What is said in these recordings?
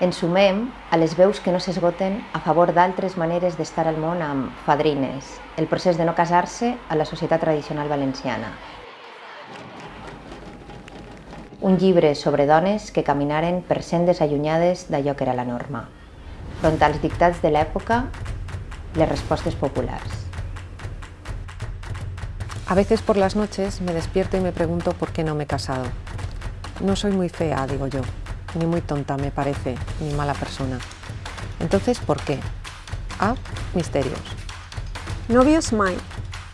Ens sumem a les veus que no s'esgoten a favor d'altres maneres d'estar al món amb fadrines, el procés de no casar-se a la societat tradicional valenciana. Un llibre sobre dones que caminaren per sendes allunyades d'allò que era la norma. Front als dictats de l'època, les respostes populars. A veces por las noches me despierto y me pregunto por qué no me he casado. No soy muy fea, digo yo, ni muy tonta me parece, ni mala persona. Entonces, ¿por qué? A. Misterios. Nòvios mai.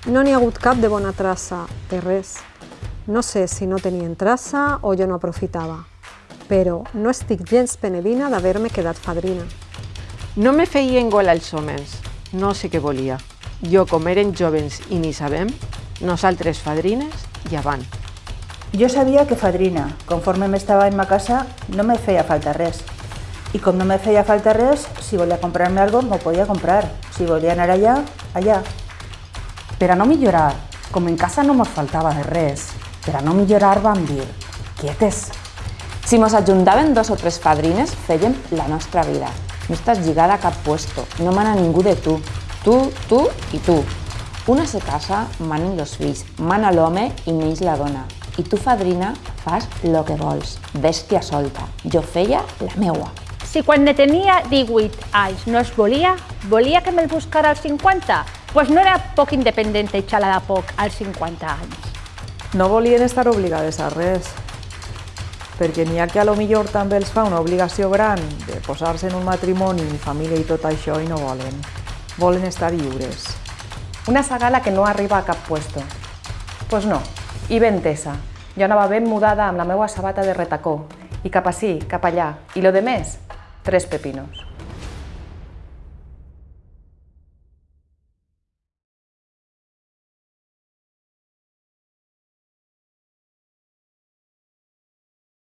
No n'hi ha hagut cap de bona traça, de res. No sé si no tenien traça o jo no aprofitava. Però no estic gens penedina d'haver-me quedat fadrina. No me feien gol als homes, no sé què volia. Jo, com eren jovens i ni sabem, nosaltres fadrines i avant. Jo sabia que fadrina, conforme m'estava en ma casa, no me feia falta res. I com no me feia falta res, si volia comprar-me algo, m'ho podia comprar. Si volia anar allà, allà. Per a no millorar, com en casa no mos faltava de res, per a no millorar vam dir, quietes. Si mos ajuntaven dos o tres fadrines, fèiem la nostra vida. No estàs lligada a cap puesto, no mana ningú de tu. Tu, tu i tu. Una se casa, manen los fills, mana l'home i neix la dona. I tu, fadrina, fas lo que vols, bèstia solta. Jo feia la meua. Si quan ne tenia 18 anys no es volia, volia que me'l buscara als 50? Pues no era poc independent i xalada poc als 50 anys. No volien estar obligades a res, perquè n'hi ha que a lo millor també els fa una obligació gran de posar-se en un matrimoni, família i tot això i no volen. Volen estar lliures. Una sagala que no arriba a cap puesto. Pues no, i ben tesa. Jo anava ben mudada amb la meua sabata de retacó, i cap ací, cap allà, i lo de més, tres pepinos.